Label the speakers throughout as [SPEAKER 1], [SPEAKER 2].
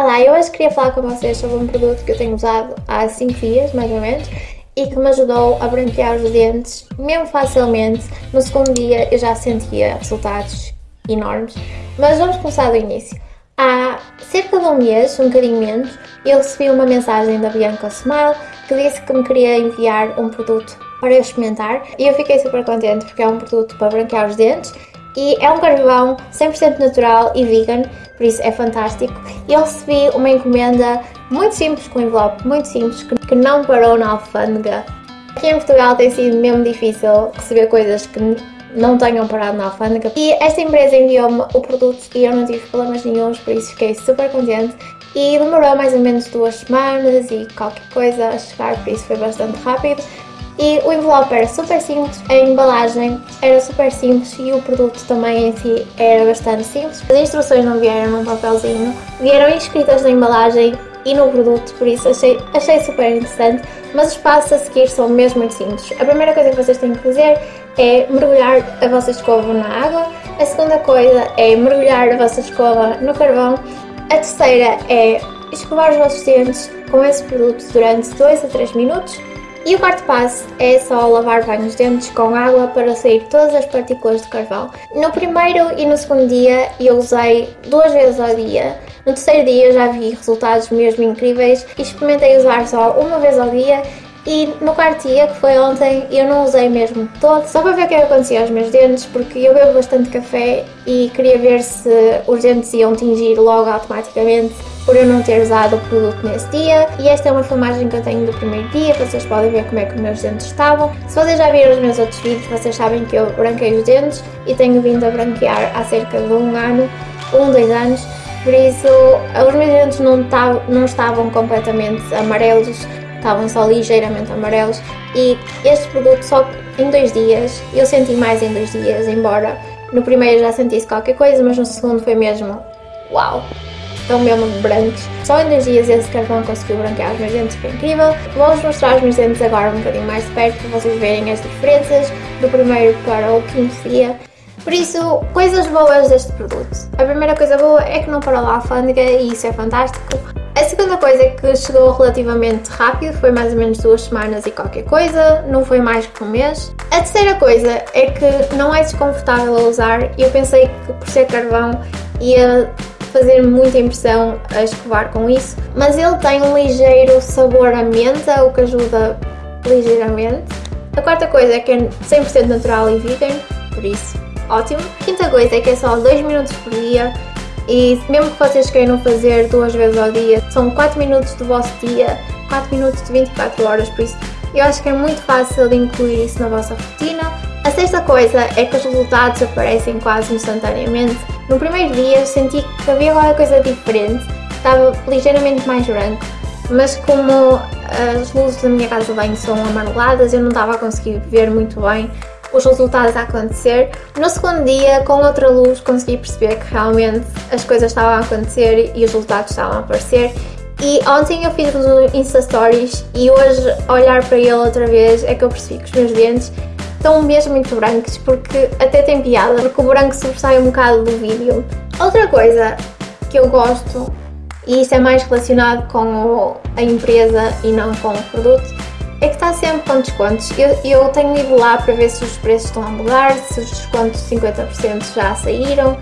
[SPEAKER 1] Olá, eu hoje queria falar com vocês sobre um produto que eu tenho usado há 5 dias, mais ou menos, e que me ajudou a branquear os dentes, mesmo facilmente. No segundo dia eu já sentia resultados enormes, mas vamos começar do início. Há cerca de um mês, um bocadinho menos, eu recebi uma mensagem da Bianca Smile que disse que me queria enviar um produto para eu experimentar e eu fiquei super contente porque é um produto para branquear os dentes e é um carvão 100% natural e vegan, por isso é fantástico. Eu recebi uma encomenda muito simples, com um envelope muito simples, que não parou na alfândega. Aqui em Portugal tem sido mesmo difícil receber coisas que não tenham parado na alfândega. E esta empresa enviou-me o produto e eu não tive problemas nenhums, por isso fiquei super contente. E demorou mais ou menos duas semanas e qualquer coisa a chegar, por isso foi bastante rápido. E o envelope era super simples, a embalagem era super simples e o produto também em si era bastante simples. As instruções não vieram num papelzinho, vieram escritas na embalagem e no produto, por isso achei, achei super interessante. Mas os passos a seguir são mesmo muito simples. A primeira coisa que vocês têm que fazer é mergulhar a vossa escova na água. A segunda coisa é mergulhar a vossa escova no carvão. A terceira é escovar os vossos dentes com esse produto durante 2 a 3 minutos. E o quarto passo é só lavar bem os dentes com água para sair todas as partículas de carvão. No primeiro e no segundo dia eu usei duas vezes ao dia. No terceiro dia já vi resultados mesmo incríveis e experimentei usar só uma vez ao dia e no quarto dia, que foi ontem, eu não usei mesmo todo, só para ver o que é acontecia aos meus dentes, porque eu bebo bastante café e queria ver se os dentes iam tingir logo automaticamente por eu não ter usado o produto nesse dia. E esta é uma filmagem que eu tenho do primeiro dia, vocês podem ver como é que os meus dentes estavam. Se vocês já viram os meus outros vídeos, vocês sabem que eu branquei os dentes e tenho vindo a branquear há cerca de um ano, um, dois anos. Por isso, os meus dentes não, não estavam completamente amarelos, estavam só ligeiramente amarelos e este produto só em dois dias, eu senti mais em dois dias, embora no primeiro já sentisse qualquer coisa, mas no segundo foi mesmo uau! estão mesmo brancos. Só em dois dias esse carvão conseguiu branquear os meus dentes, foi incrível. Vou-vos mostrar os meus dentes agora um bocadinho mais perto para vocês verem as diferenças do primeiro para o quinto dia. Por isso, coisas boas deste produto. A primeira coisa boa é que não parou a alfândega e isso é fantástico. Segunda coisa é que chegou relativamente rápido, foi mais ou menos duas semanas e qualquer coisa, não foi mais que um mês. A terceira coisa é que não é desconfortável a usar e eu pensei que por ser carvão ia fazer muita impressão a escovar com isso, mas ele tem um ligeiro sabor a menta, o que ajuda ligeiramente. A quarta coisa é que é 100% natural e vegan, por isso ótimo. A quinta coisa é que é só 2 minutos por dia e mesmo que vocês queiram fazer duas vezes ao dia, são 4 minutos do vosso dia, 4 minutos de 24 horas, por isso eu acho que é muito fácil de incluir isso na vossa rotina. A sexta coisa é que os resultados aparecem quase instantaneamente. No primeiro dia senti que havia alguma coisa diferente, estava ligeiramente mais branco, mas como as luzes da minha casa de banho são amareladas, eu não estava a conseguir ver muito bem os resultados a acontecer. No segundo dia, com outra luz, consegui perceber que realmente as coisas estavam a acontecer e os resultados estavam a aparecer. E ontem eu fiz os Insta Stories e hoje, olhar para ele outra vez, é que eu percebi que os meus dentes estão mesmo muito brancos, porque até tem piada, porque o branco sobressai um bocado do vídeo. Outra coisa que eu gosto, e isso é mais relacionado com a empresa e não com o produto, é que está sempre com descontos. Eu, eu tenho ido lá para ver se os preços estão a mudar, se os descontos de 50% já saíram,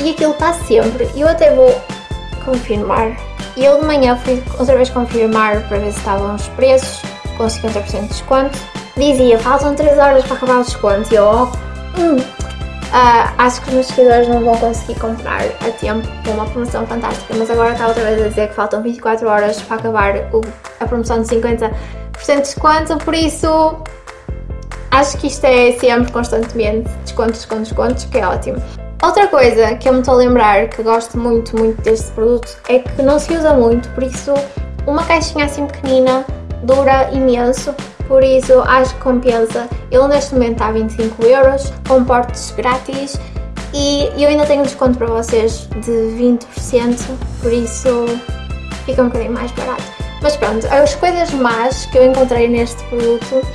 [SPEAKER 1] e aquilo está sempre. Eu até vou confirmar. Eu de manhã fui outra vez confirmar para ver se estavam os preços com 50% de desconto dizia faltam 3 horas para acabar o desconto e eu, oh, hum, uh, acho que os meus seguidores não vão conseguir comprar a tempo com uma promoção fantástica, mas agora está outra vez a dizer que faltam 24 horas para acabar o, a promoção de 50% de desconto, por isso acho que isto é sempre constantemente descontos, descontos, descontos, que é ótimo. Outra coisa que eu me estou a lembrar que gosto muito, muito deste produto é que não se usa muito, por isso uma caixinha assim pequenina dura imenso por isso acho que compensa. Ele neste momento está a 25 euros, com portes grátis e eu ainda tenho desconto para vocês de 20%, por isso fica um bocadinho mais barato. Mas pronto, as coisas más que eu encontrei neste produto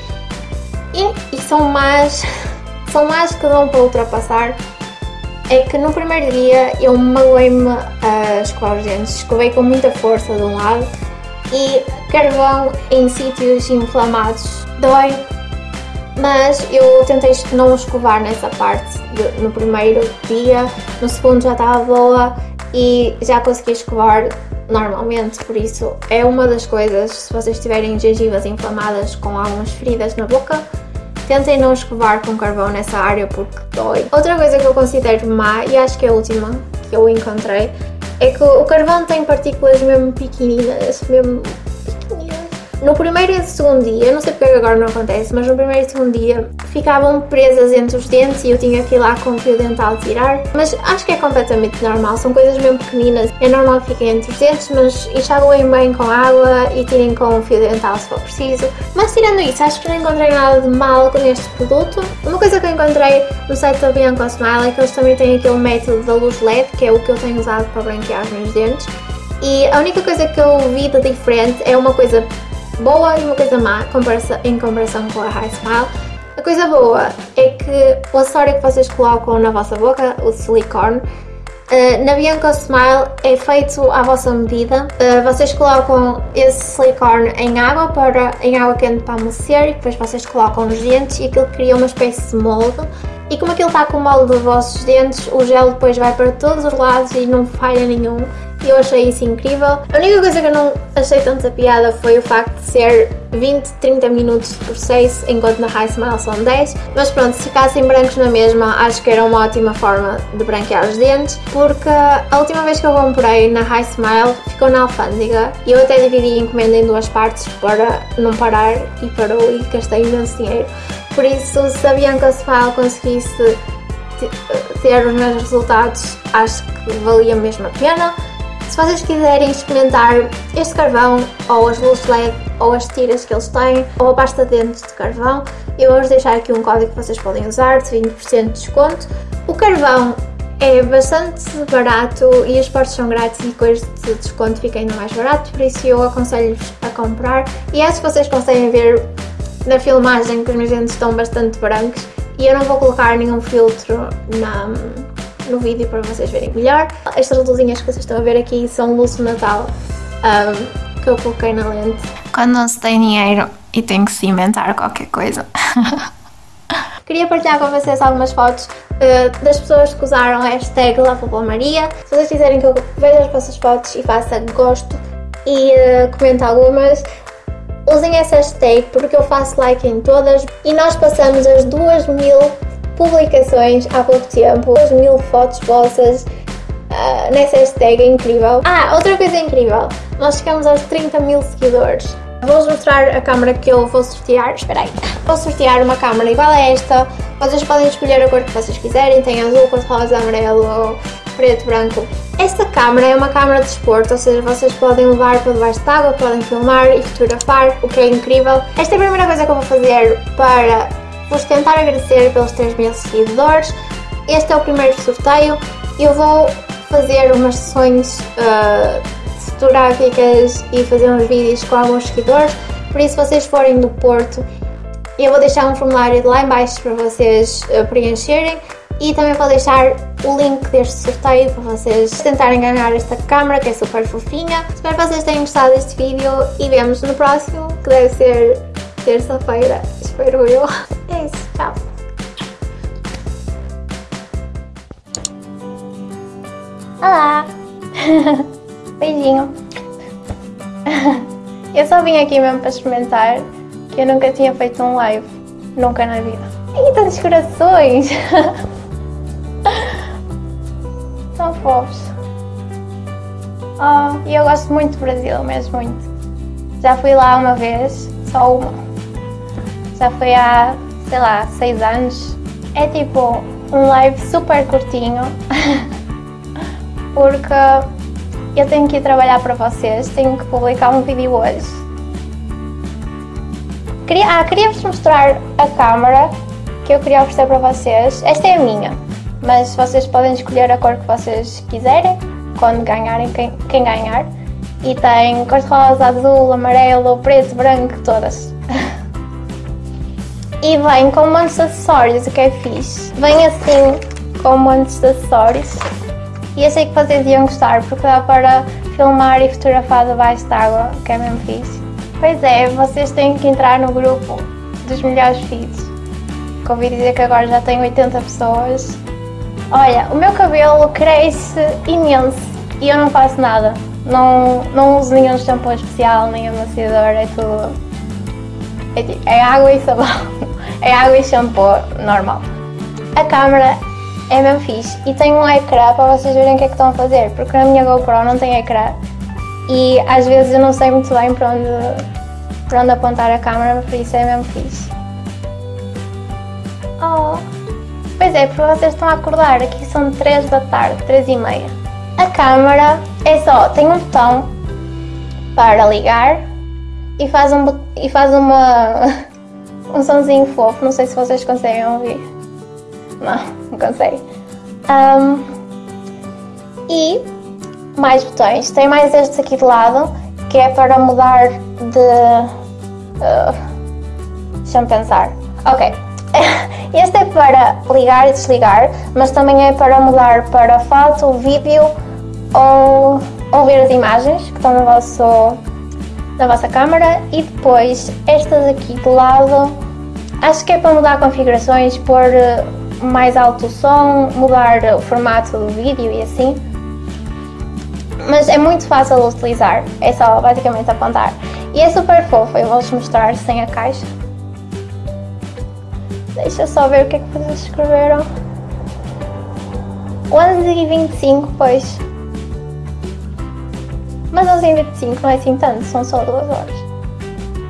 [SPEAKER 1] e, e são más, são más que dão para ultrapassar é que no primeiro dia eu magoei-me a escovar os dentes, escovei com muita força de um lado e carvão em sítios inflamados dói, mas eu tentei não escovar nessa parte no primeiro dia, no segundo já estava boa e já consegui escovar normalmente, por isso é uma das coisas, se vocês tiverem gengivas inflamadas com algumas feridas na boca, tentem não escovar com carvão nessa área porque dói. Outra coisa que eu considero má, e acho que é a última que eu encontrei, é que o carvão tem partículas mesmo pequeninas, mesmo no primeiro e segundo dia, não sei porque agora não acontece, mas no primeiro e segundo dia ficavam presas entre os dentes e eu tinha que ir lá com o fio dental tirar. Mas acho que é completamente normal, são coisas mesmo pequeninas. É normal que fiquem entre os dentes, mas enxaguem bem com água e tirem com o fio dental se for preciso. Mas tirando isso, acho que não encontrei nada de mal neste produto. Uma coisa que eu encontrei no site da Bianco Smile é que eles também têm aquele método da luz LED, que é o que eu tenho usado para branquear os meus dentes. E a única coisa que eu vi de diferente é uma coisa boa e uma coisa má em comparação com a High Smile. A coisa boa é que o acessório que vocês colocam na vossa boca, o silicone, Uh, na Bianca Smile é feito à vossa medida. Uh, vocês colocam esse silicone em água, para, em água quente para amolecer e depois vocês colocam nos dentes e aquilo cria uma espécie de molde. E como aquilo está com o molde dos vossos dentes, o gel depois vai para todos os lados e não falha nenhum e eu achei isso incrível. A única coisa que eu não achei tanta piada foi o facto de ser 20, 30 minutos por 6, enquanto na High Smile são 10. Mas pronto, se ficassem brancos na mesma, acho que era uma ótima forma de branquear os dentes, porque a última vez que eu comprei na High Smile ficou na alfândega e eu até dividi a encomenda em duas partes para não parar e parou e gastei imenso dinheiro. Por isso, se a Bianca Smile conseguisse ter os meus resultados, acho que valia mesmo a pena. Se vocês quiserem experimentar este carvão, ou as luzes LED, ou as tiras que eles têm, ou a pasta de dentes de carvão, eu vou-vos deixar aqui um código que vocês podem usar de 20% de desconto. O carvão é bastante barato e os portos são grátis e coisas de desconto fica ainda mais barato, por isso eu aconselho-vos a comprar. E acho que vocês conseguem ver na filmagem que os meus dentes estão bastante brancos e eu não vou colocar nenhum filtro na, no vídeo para vocês verem melhor. Estas luzinhas que vocês estão a ver aqui são luzes de Natal um, que eu coloquei na lente. Quando não se tem dinheiro e tem que se inventar qualquer coisa. Queria partilhar com vocês algumas fotos uh, das pessoas que usaram a hashtag Maria. Se vocês quiserem que eu veja as vossas fotos e faça gosto e uh, comente algumas, usem essa hashtag porque eu faço like em todas e nós passamos as 2 mil publicações há pouco tempo, 2 mil fotos vossas uh, nessa hashtag, é incrível. Ah, outra coisa incrível, nós chegamos aos 30 mil seguidores. Vou-vos mostrar a câmera que eu vou sortear. Espera aí. Vou sortear uma câmera igual a esta. Vocês podem escolher a cor que vocês quiserem. Tem azul, cor-de-rosa, amarelo, preto, branco. Esta câmera é uma câmera de esporte, ou seja, vocês podem levar para debaixo de água, podem filmar e fotografar, o que é incrível. Esta é a primeira coisa que eu vou fazer para Vou tentar agradecer pelos 3 mil seguidores. Este é o primeiro sorteio. Eu vou fazer umas sessões uh, fotográficas e fazer uns vídeos com alguns seguidores. Por isso, se vocês forem do Porto, eu vou deixar um formulário lá embaixo para vocês uh, preencherem e também vou deixar o link deste sorteio para vocês tentarem ganhar esta câmera que é super fofinha. Espero que vocês tenham gostado deste vídeo e vemos no próximo que deve ser terça-feira, espero eu. É isso, tchau! Olá! Beijinho! Eu só vim aqui mesmo para experimentar que eu nunca tinha feito um live, nunca na vida. E tantos corações! São fofos! Oh, e eu gosto muito do Brasil, mesmo muito. Já fui lá uma vez, só uma. Já foi há sei lá, 6 anos. É tipo um live super curtinho, porque eu tenho que ir trabalhar para vocês, tenho que publicar um vídeo hoje. Queria, ah, queria-vos mostrar a câmera que eu queria oferecer para vocês. Esta é a minha, mas vocês podem escolher a cor que vocês quiserem, quando ganharem, quem, quem ganhar. E tem cor-de-rosa, azul, amarelo, preto, branco, todas. E vem com muitos acessórios, o que é fixe. Vem assim com montes de acessórios. E achei que vocês iam gostar, porque dá para filmar e fotografar debaixo d'água, que é mesmo fixe. Pois é, vocês têm que entrar no grupo dos melhores feeds. Convido dizer que agora já tem 80 pessoas. Olha, o meu cabelo cresce imenso e eu não faço nada. Não, não uso nenhum shampoo especial, nem amaciador, é tudo... É, é água e sabão. É água e shampoo normal. A câmera é mesmo fixe e tem um ecrã para vocês verem o que é que estão a fazer, porque na minha GoPro não tem ecrã e às vezes eu não sei muito bem para onde, para onde apontar a câmera, por isso é mesmo fixe. Oh. Pois é, porque vocês estão a acordar, aqui são 3 da tarde, 3 e meia. A câmera é só, tem um botão para ligar e faz, um, e faz uma, um sonzinho fofo, não sei se vocês conseguem ouvir. Não, não consegue. Um, e mais botões. Tem mais estes aqui de lado, que é para mudar de... Uh, Deixa-me pensar. Ok. Este é para ligar e desligar, mas também é para mudar para foto, vídeo ou, ou ver as imagens que estão no vosso, na vossa câmera. E depois, estas aqui de lado, acho que é para mudar configurações, pôr mais alto o som, mudar o formato do vídeo e assim. Mas é muito fácil de utilizar, é só basicamente apontar. E é super fofo, eu vou-vos mostrar sem a caixa. Deixa só ver o que é que vocês escreveram. 11 e 25, pois. Mas 11 e 25 não é assim tanto, são só duas horas.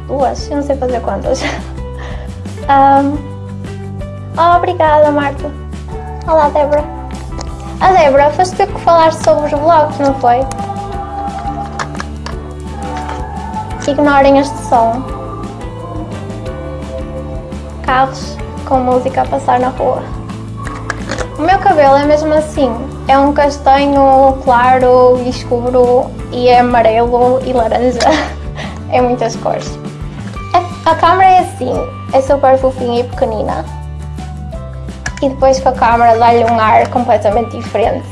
[SPEAKER 1] Duas? Eu não sei fazer quantas. um, Oh, obrigada, Marta. Olá, Débora. A Débora, foste tu que falaste sobre os vlogs, não foi? Ignorem este som. Carros com música a passar na rua. O meu cabelo é mesmo assim. É um castanho claro e escuro e é amarelo e laranja. é muitas cores. A, câmera é assim. É super fofinha e pequenina e depois com a câmera dá-lhe um ar completamente diferente.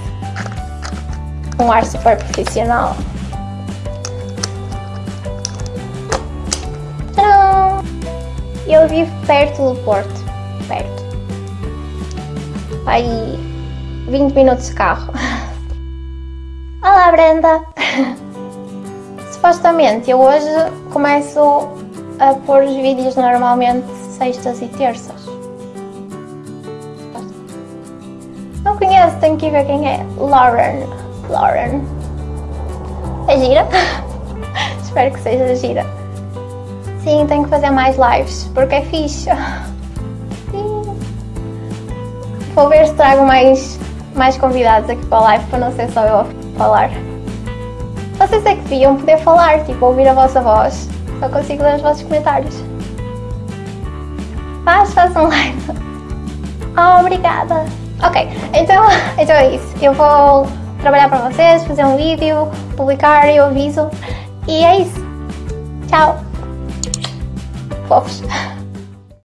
[SPEAKER 1] Um ar super profissional. Tcharam! Eu vivo perto do Porto. Perto. Aí 20 minutos de carro. Olá Brenda! Supostamente eu hoje começo a pôr os vídeos normalmente sextas e terças. conheço, tenho que ver quem é. Lauren. Lauren. É gira? Espero que seja gira. Sim, tenho que fazer mais lives, porque é fixe. Sim. Vou ver se trago mais, mais convidados aqui para a live, para não ser só eu falar. Vocês é que deviam poder falar, tipo, ouvir a vossa voz. Só consigo ler os vossos comentários. Faz, faz um live. Oh, obrigada. Ok, então, então é isso. Eu vou trabalhar para vocês, fazer um vídeo, publicar, eu aviso. E é isso. Tchau. Fofos.